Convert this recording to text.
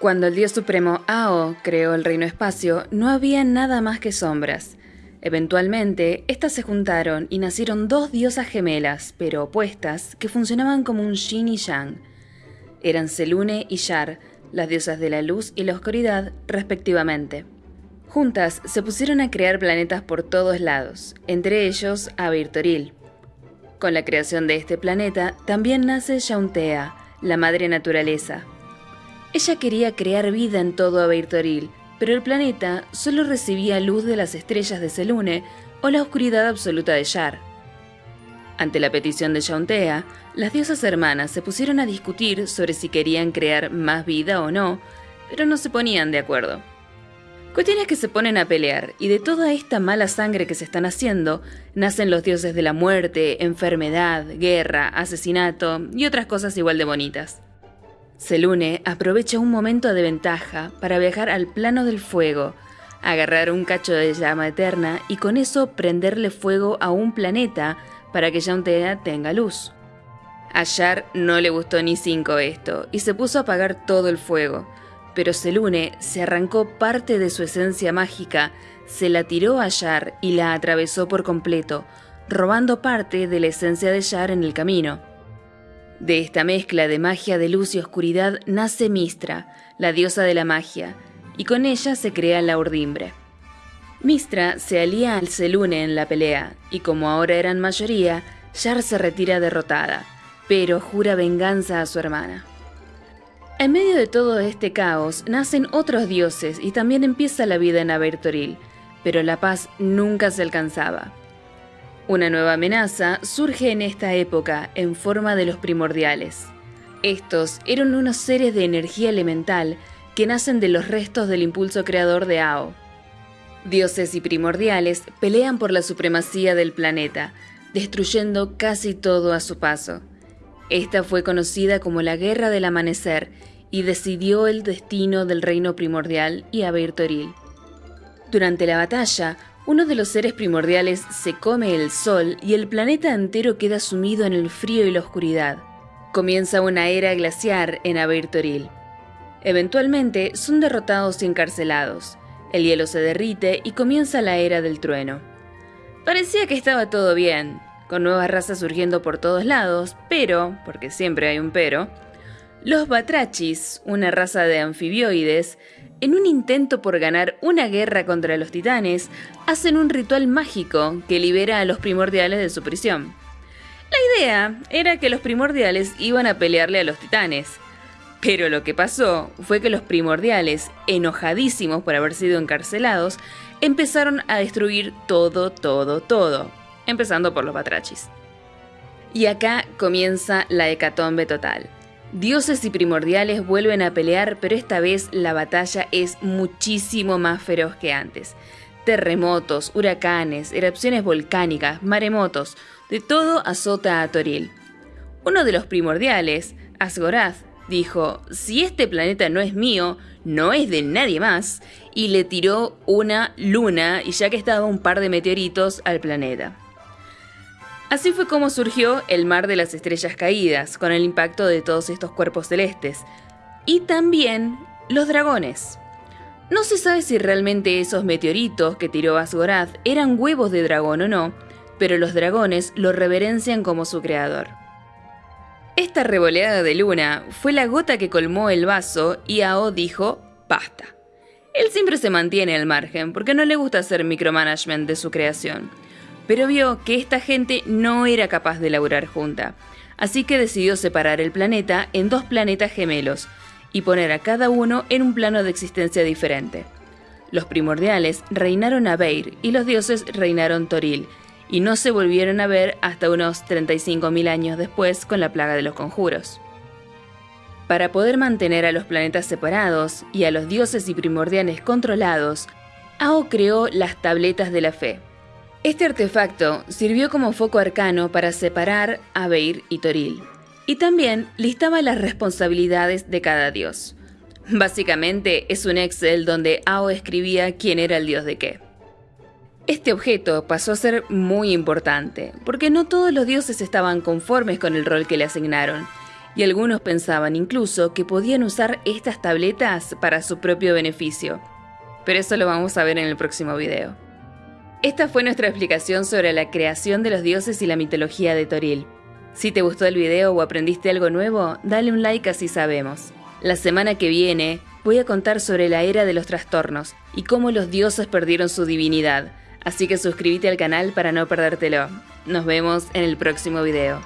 Cuando el dios supremo Ao creó el reino espacio, no había nada más que sombras. Eventualmente, estas se juntaron y nacieron dos diosas gemelas, pero opuestas, que funcionaban como un yin y yang. Eran Selune y Yar, las diosas de la luz y la oscuridad, respectivamente. Juntas se pusieron a crear planetas por todos lados, entre ellos Avirtoril. Con la creación de este planeta también nace Yauntea, la madre naturaleza, ella quería crear vida en todo Abeirtoril, pero el planeta solo recibía luz de las estrellas de Selune o la oscuridad absoluta de Yar. Ante la petición de Yauntea, las diosas hermanas se pusieron a discutir sobre si querían crear más vida o no, pero no se ponían de acuerdo. Cuestiones que se ponen a pelear, y de toda esta mala sangre que se están haciendo, nacen los dioses de la muerte, enfermedad, guerra, asesinato y otras cosas igual de bonitas. Selune aprovecha un momento de ventaja para viajar al plano del fuego, agarrar un cacho de llama eterna y con eso prenderle fuego a un planeta para que Yauntea tenga luz. A Yar no le gustó ni cinco esto y se puso a apagar todo el fuego, pero Selune se arrancó parte de su esencia mágica, se la tiró a Yar y la atravesó por completo, robando parte de la esencia de Yar en el camino. De esta mezcla de magia de luz y oscuridad nace Mistra, la diosa de la magia, y con ella se crea la urdimbre. Mistra se alía al Selune en la pelea, y como ahora eran mayoría, Yar se retira derrotada, pero jura venganza a su hermana. En medio de todo este caos nacen otros dioses y también empieza la vida en Abertoril, pero la paz nunca se alcanzaba. Una nueva amenaza surge en esta época en forma de los primordiales. Estos eran unos seres de energía elemental que nacen de los restos del impulso creador de Ao. Dioses y primordiales pelean por la supremacía del planeta, destruyendo casi todo a su paso. Esta fue conocida como la Guerra del Amanecer y decidió el destino del reino primordial y Abertoril. Durante la batalla, uno de los seres primordiales se come el sol y el planeta entero queda sumido en el frío y la oscuridad. Comienza una era glaciar en Abertoril. Eventualmente son derrotados y encarcelados. El hielo se derrite y comienza la era del trueno. Parecía que estaba todo bien, con nuevas razas surgiendo por todos lados, pero, porque siempre hay un pero, los batrachis, una raza de anfibioides, en un intento por ganar una guerra contra los titanes, hacen un ritual mágico que libera a los primordiales de su prisión. La idea era que los primordiales iban a pelearle a los titanes, pero lo que pasó fue que los primordiales, enojadísimos por haber sido encarcelados, empezaron a destruir todo, todo, todo, empezando por los batrachis. Y acá comienza la hecatombe total. Dioses y primordiales vuelven a pelear, pero esta vez la batalla es muchísimo más feroz que antes. Terremotos, huracanes, erupciones volcánicas, maremotos, de todo azota a Toril. Uno de los primordiales, Asgorath, dijo, si este planeta no es mío, no es de nadie más, y le tiró una luna y ya que estaba un par de meteoritos al planeta. Así fue como surgió el mar de las estrellas caídas, con el impacto de todos estos cuerpos celestes. Y también los dragones. No se sabe si realmente esos meteoritos que tiró Asgorath eran huevos de dragón o no, pero los dragones lo reverencian como su creador. Esta revoleada de luna fue la gota que colmó el vaso y Ao dijo, basta. Él siempre se mantiene al margen porque no le gusta hacer micromanagement de su creación pero vio que esta gente no era capaz de laburar junta, así que decidió separar el planeta en dos planetas gemelos y poner a cada uno en un plano de existencia diferente. Los primordiales reinaron a Beir y los dioses reinaron Toril, y no se volvieron a ver hasta unos 35.000 años después con la plaga de los conjuros. Para poder mantener a los planetas separados y a los dioses y primordiales controlados, Ao creó las tabletas de la fe, este artefacto sirvió como foco arcano para separar a Beir y Toril, y también listaba las responsabilidades de cada dios. Básicamente es un Excel donde Ao escribía quién era el dios de qué. Este objeto pasó a ser muy importante, porque no todos los dioses estaban conformes con el rol que le asignaron, y algunos pensaban incluso que podían usar estas tabletas para su propio beneficio. Pero eso lo vamos a ver en el próximo video. Esta fue nuestra explicación sobre la creación de los dioses y la mitología de Toril. Si te gustó el video o aprendiste algo nuevo, dale un like así sabemos. La semana que viene voy a contar sobre la era de los trastornos y cómo los dioses perdieron su divinidad, así que suscríbete al canal para no perdértelo. Nos vemos en el próximo video.